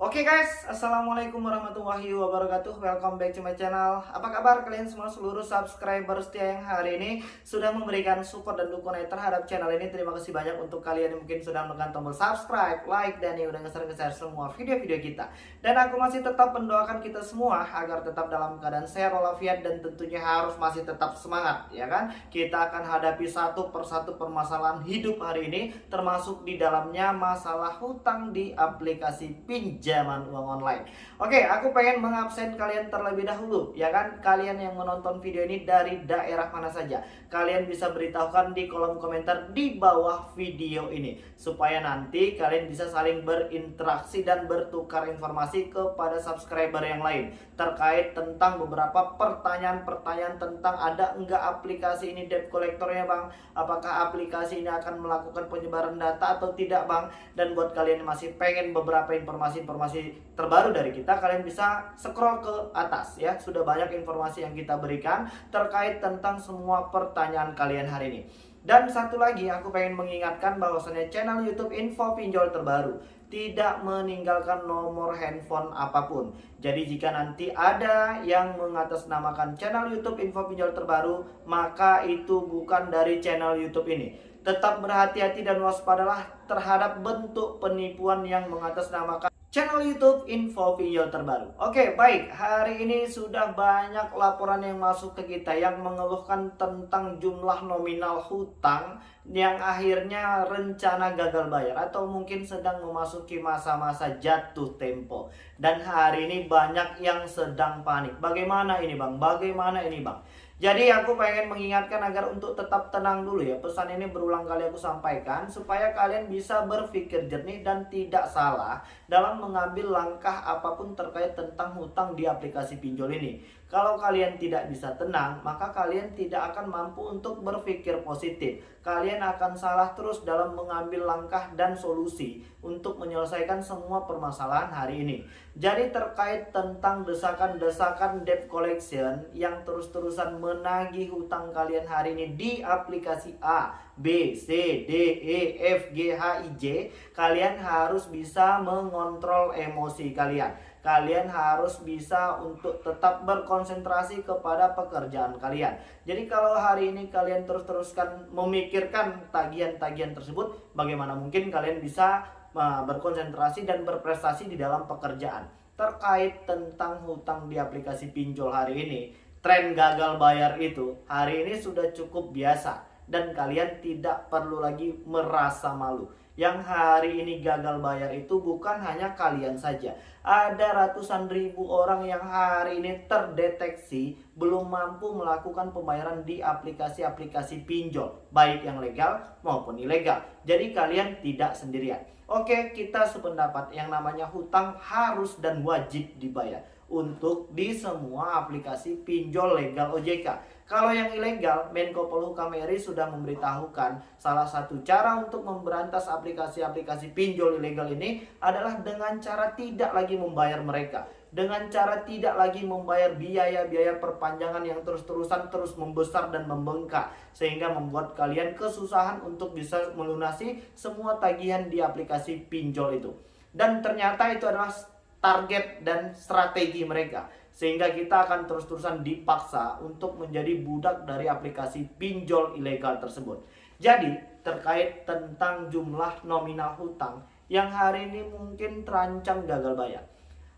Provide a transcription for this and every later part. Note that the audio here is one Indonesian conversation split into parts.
Oke guys, Assalamualaikum warahmatullahi wabarakatuh. Welcome back to my channel. Apa kabar kalian semua? Seluruh subscriber setia yang hari ini Sudah memberikan support dan dukungan terhadap channel ini. Terima kasih banyak untuk kalian yang mungkin sudah menekan tombol subscribe, like, dan yang udah nge-share semua video-video kita. Dan aku masih tetap mendoakan kita semua Agar tetap dalam keadaan sehat walafiat Dan tentunya harus masih tetap semangat ya kan? Kita akan hadapi satu persatu permasalahan hidup hari ini Termasuk di dalamnya masalah hutang di aplikasi pinjam pinjaman uang online. Oke, aku pengen mengabsen kalian terlebih dahulu, ya kan? Kalian yang menonton video ini dari daerah mana saja. Kalian bisa beritahukan di kolom komentar di bawah video ini. Supaya nanti kalian bisa saling berinteraksi dan bertukar informasi kepada subscriber yang lain. Terkait tentang beberapa pertanyaan-pertanyaan tentang ada enggak aplikasi ini debt collectornya bang? Apakah aplikasi ini akan melakukan penyebaran data atau tidak bang? Dan buat kalian yang masih pengen beberapa informasi-informasi informasi terbaru dari kita, kalian bisa scroll ke atas ya. Sudah banyak informasi yang kita berikan terkait tentang semua pertanyaan kalian hari ini. Dan satu lagi aku pengen mengingatkan bahwasannya channel YouTube Info Pinjol terbaru tidak meninggalkan nomor handphone apa pun. Jadi jika nanti ada yang mengatasnamakan channel YouTube Info Pinjol terbaru, maka itu bukan dari channel YouTube ini. Tetap berhati-hati dan waspadalah terhadap bentuk penipuan yang mengatasnamakan channel YouTube Info Video terbaru. Oke, baik. Hari ini sudah banyak laporan yang masuk ke kita yang mengeluhkan tentang jumlah nominal hutang yang akhirnya rencana gagal bayar atau mungkin sedang memasuki masa-masa jatuh tempo. Dan hari ini banyak yang sedang panik. Bagaimana ini, Bang? Bagaimana ini, Bang? Jadi aku pengen mengingatkan agar untuk tetap tenang dulu ya. Pesan ini berulang kali aku sampaikan supaya kalian bisa berpikir jernih dan tidak salah dalam mengambil langkah apa pun terkait tentang hutang di aplikasi pinjol ini. Kalau kalian tidak bisa tenang, maka kalian tidak akan mampu untuk berpikir positif. Kalian akan salah terus dalam mengambil langkah dan solusi untuk menyelesaikan semua permasalahan hari ini. Jadi terkait tentang desakan-desakan debt collection yang terus-terusan menagih hutang kalian hari ini di aplikasi A, B, C, D, E, F, G, H, I, J, kalian harus bisa mengontrol emosi kalian kalian harus bisa untuk tetap berkonsentrasi kepada pekerjaan kalian. Jadi kalau hari ini kalian terus-teruskan memikirkan tagihan-tagihan tersebut, bagaimana mungkin kalian bisa uh, berkonsentrasi dan berprestasi di dalam pekerjaan. Terkait tentang hutang di aplikasi pinjol hari ini, tren gagal bayar itu hari ini sudah cukup biasa dan kalian tidak perlu lagi merasa malu yang hari ini gagal bayar itu bukan hanya kalian saja. Ada ratusan ribu orang yang hari ini terdeteksi belum mampu melakukan pembayaran di aplikasi-aplikasi pinjol, baik yang legal maupun ilegal. Jadi kalian tidak sendirian. Oke, kita sependapat yang namanya hutang harus dan wajib dibayar untuk di semua aplikasi pinjol legal OJK. Kalau yang ilegal, Menko Polhukam RI sudah memberitahukan salah satu cara untuk memberantas aplikasi-aplikasi pinjol ilegal ini adalah dengan cara tidak lagi membayar mereka. Dengan cara tidak lagi membayar biaya-biaya perpanjangan yang terus-terusan terus membesar dan membengkak. Sehingga membuat kalian kesusahan untuk bisa melunasi semua tagihan di aplikasi pinjol itu. Dan ternyata itu adalah target dan strategi mereka sehingga kita akan terus-terusan dipaksa untuk menjadi budak dari aplikasi pinjol ilegal tersebut. Jadi, terkait tentang jumlah nominal hutang yang hari ini mungkin terancam gagal bayar.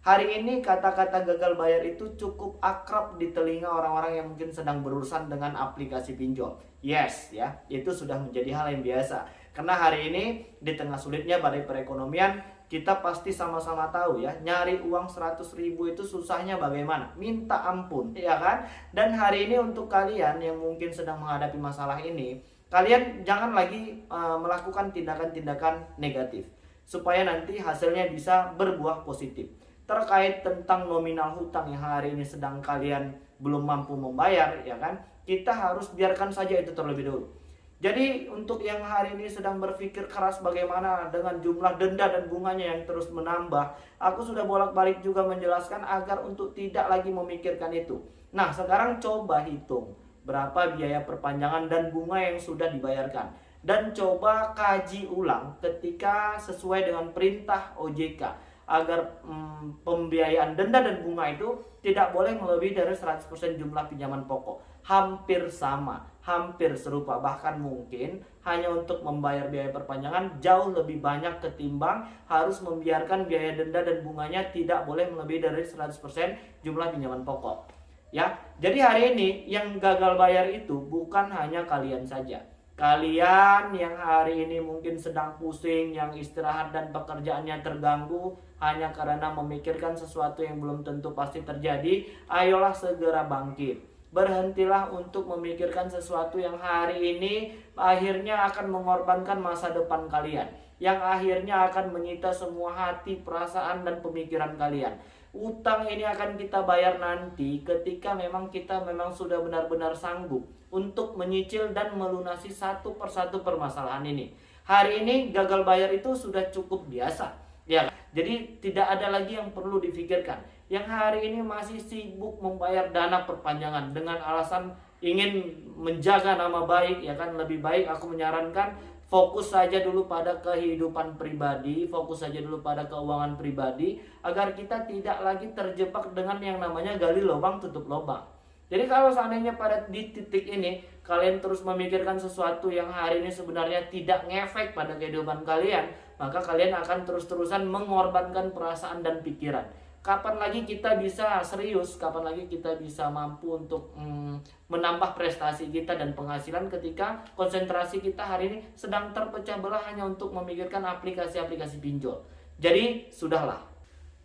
Hari ini kata-kata gagal bayar itu cukup akrab di telinga orang-orang yang mungkin sedang berurusan dengan aplikasi pinjol. Yes, ya, itu sudah menjadi hal yang biasa. Karena hari ini di tengah sulitnya badai perekonomian, kita pasti sama-sama tahu ya nyari uang 100 ribu itu susahnya bagaimana? Minta ampun ya kan? Dan hari ini untuk kalian yang mungkin sedang menghadapi masalah ini kalian jangan lagi uh, melakukan tindakan-tindakan negatif supaya nanti hasilnya bisa berbuah positif. Terkait tentang nominal hutang yang hari ini sedang kalian belum mampu membayar ya kan? Kita harus biarkan saja itu terlebih dahulu jadi untuk yang hari ini sedang berpikir keras bagaimana dengan jumlah denda dan bunganya yang terus menambah, aku sudah bolak-balik juga menjelaskan agar untuk tidak lagi memikirkan itu. Nah, sekarang coba hitung berapa biaya perpanjangan dan bunga yang sudah dibayarkan. Dan coba kaji ulang ketika sesuai dengan perintah OJK. agar hmm, pembiayaan denda dan bunga itu tidak boleh melebihi dari 100% jumlah pinjaman pokok. Hampir sama, hampir serupa, bahkan mungkin hanya untuk membayar biaya perpanjangan jauh lebih banyak ketimbang harus membiarkan biaya denda dan bunganya tidak boleh melebihi dari 100% jumlah pinjaman pokok. Ya, jadi hari ini yang gagal bayar itu bukan hanya kalian saja Kalian yang hari ini mungkin sedang pusing, yang istirahat dan pekerjaannya terganggu hanya karena memikirkan sesuatu yang belum tentu pasti terjadi, ayolah segera bangkit. Berhentilah untuk memikirkan sesuatu yang hari ini akhirnya akan mengorbankan masa depan kalian, yang akhirnya akan menyita semua hati, perasaan, dan pemikiran kalian utang ini akan kita bayar nanti ketika memang kita memang sudah benar-benar sanggup untuk menyicil dan melunasi satu persatu permasalahan ini. Hari ini gagal bayar itu sudah cukup biasa. Ya, jadi tidak ada lagi yang perlu difikirkan. Yang hari ini masih sibuk membayar dana perpanjangan dengan alasan ingin menjaga nama baik ya kan lebih baik aku menyarankan fokus saja dulu pada kehidupan pribadi, fokus saja dulu pada keuangan pribadi agar kita tidak lagi terjebak dengan yang namanya gali lubang tutup lubang. Jadi kalau seandainya pada di titik ini kalian terus memikirkan sesuatu yang hari ini sebenarnya tidak ngefek pada kehidupan kalian, maka kalian akan terus-terusan mengorbankan perasaan dan pikiran kapan lagi kita bisa serius, kapan lagi kita bisa mampu untuk mm, menambah prestasi kita dan penghasilan ketika konsentrasi kita hari ini sedang terpecah belah hanya untuk memikirkan aplikasi-aplikasi pinjol. Jadi, sudahlah.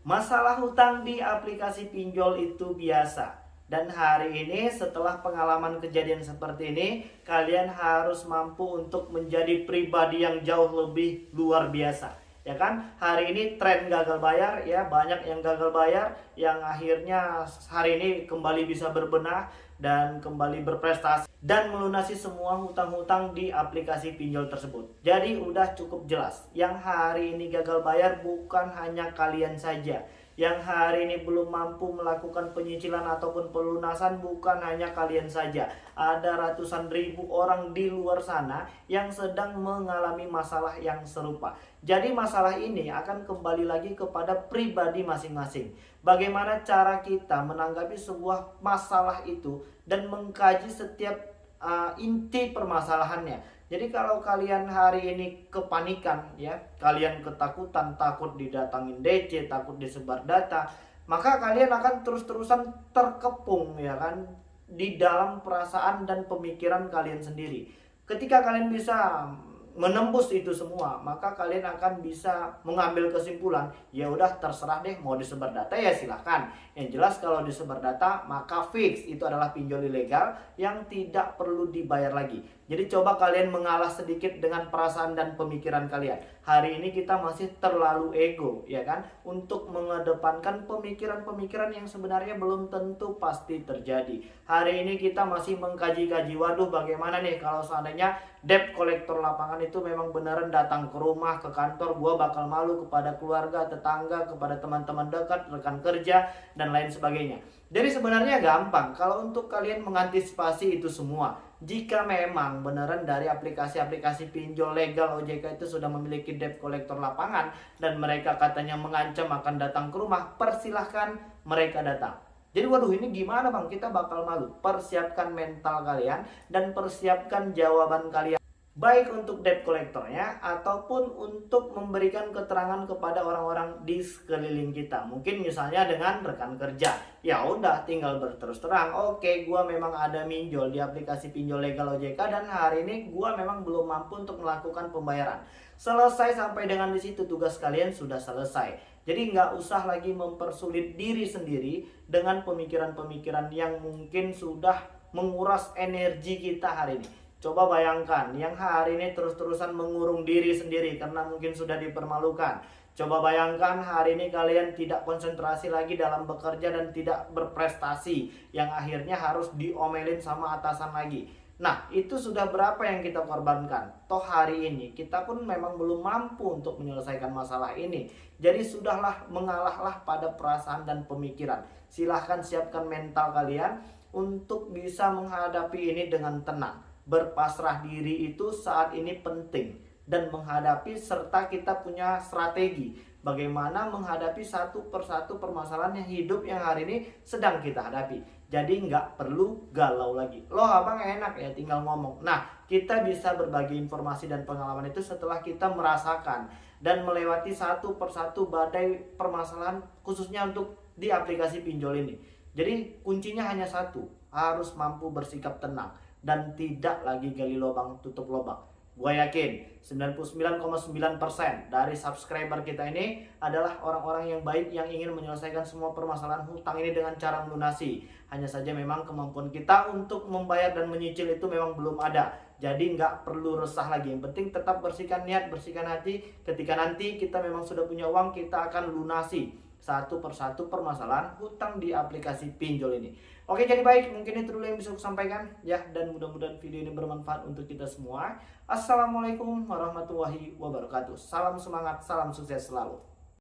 Masalah hutang di aplikasi pinjol itu biasa. Dan hari ini setelah pengalaman kejadian seperti ini, kalian harus mampu untuk menjadi pribadi yang jauh lebih luar biasa ya kan? Hari ini tren gagal bayar ya. Banyak yang gagal bayar yang akhirnya hari ini kembali bisa berbenah dan kembali berprestasi dan melunasi semua hutang-hutang di aplikasi pinjol tersebut. Jadi udah cukup jelas. Yang hari ini gagal bayar bukan hanya kalian saja yang hari ini belum mampu melakukan penyicilan ataupun pelunasan bukan hanya kalian saja. Ada ratusan ribu orang di luar sana yang sedang mengalami masalah yang serupa. Jadi masalah ini akan kembali lagi kepada pribadi masing-masing. Bagaimana cara kita menanggapi sebuah masalah itu dan mengkaji setiap uh, inti permasalahannya jadi kalau kalian hari ini kepanikan ya, kalian ketakutan, takut didatangin DC, takut disebar data, maka kalian akan terus-terusan terkepung ya kan di dalam perasaan dan pemikiran kalian sendiri. Ketika kalian bisa menembus itu semua, maka kalian akan bisa mengambil kesimpulan, ya udah terserah deh mau disebar data ya silahkan. Yang jelas kalau disebar data maka fix itu adalah pinjol ilegal yang tidak perlu dibayar lagi. Jadi coba kalian mengalah sedikit dengan perasaan dan pemikiran kalian. Hari ini kita masih terlalu ego, ya kan? Untuk mengedepankan pemikiran-pemikiran yang sebenarnya belum tentu pasti terjadi. Hari ini kita masih mengkaji-kaji, waduh bagaimana nih kalau seandainya debt kolektor lapangan itu memang beneran datang ke rumah, ke kantor, gua bakal malu kepada keluarga, tetangga, kepada teman-teman dekat, rekan kerja, dan lain sebagainya. Jadi sebenarnya gampang. Kalau untuk kalian mengantisipasi itu semua jika memang beneran dari aplikasi-aplikasi pinjol legal OJK itu sudah memiliki debt collector lapangan dan mereka katanya mengancam akan datang ke rumah, persilahkan mereka datang. Jadi waduh ini gimana bang? Kita bakal malu. Persiapkan mental kalian dan persiapkan jawaban kalian baik untuk debt kolektornya ataupun untuk memberikan keterangan kepada orang-orang di sekeliling kita. Mungkin misalnya dengan rekan kerja. Ya udah tinggal berterus terang, oke gua memang ada minjol di aplikasi pinjol legal OJK dan hari ini gua memang belum mampu untuk melakukan pembayaran. Selesai sampai dengan di situ tugas kalian sudah selesai. Jadi nggak usah lagi mempersulit diri sendiri dengan pemikiran-pemikiran yang mungkin sudah menguras energi kita hari ini Coba bayangkan yang hari ini terus-terusan mengurung diri sendiri karena mungkin sudah dipermalukan. Coba bayangkan hari ini kalian tidak konsentrasi lagi dalam bekerja dan tidak berprestasi yang akhirnya harus diomelin sama atasan lagi. Nah, itu sudah berapa yang kita korbankan? Toh hari ini kita pun memang belum mampu untuk menyelesaikan masalah ini. Jadi sudahlah mengalahlah pada perasaan dan pemikiran. Silahkan siapkan mental kalian untuk bisa menghadapi ini dengan tenang berpasrah diri itu saat ini penting dan menghadapi serta kita punya strategi bagaimana menghadapi satu persatu permasalahan yang hidup yang hari ini sedang kita hadapi. Jadi nggak perlu galau lagi. Loh abang enak ya tinggal ngomong. Nah kita bisa berbagi informasi dan pengalaman itu setelah kita merasakan dan melewati satu persatu badai permasalahan khususnya untuk di aplikasi pinjol ini. Jadi kuncinya hanya satu, harus mampu bersikap tenang dan tidak lagi gali lubang tutup lubang. Gue yakin 99,9% dari subscriber kita ini adalah orang-orang yang baik yang ingin menyelesaikan semua permasalahan hutang ini dengan cara melunasi. Hanya saja memang kemampuan kita untuk membayar dan menyicil itu memang belum ada. Jadi nggak perlu resah lagi. Yang penting tetap bersihkan niat, bersihkan hati. Ketika nanti kita memang sudah punya uang, kita akan lunasi satu persatu permasalahan hutang di aplikasi pinjol ini. Oke jadi baik mungkin itu dulu yang bisa aku sampaikan ya dan mudah-mudahan video ini bermanfaat untuk kita semua. Assalamualaikum warahmatullahi wabarakatuh. Salam semangat, salam sukses selalu.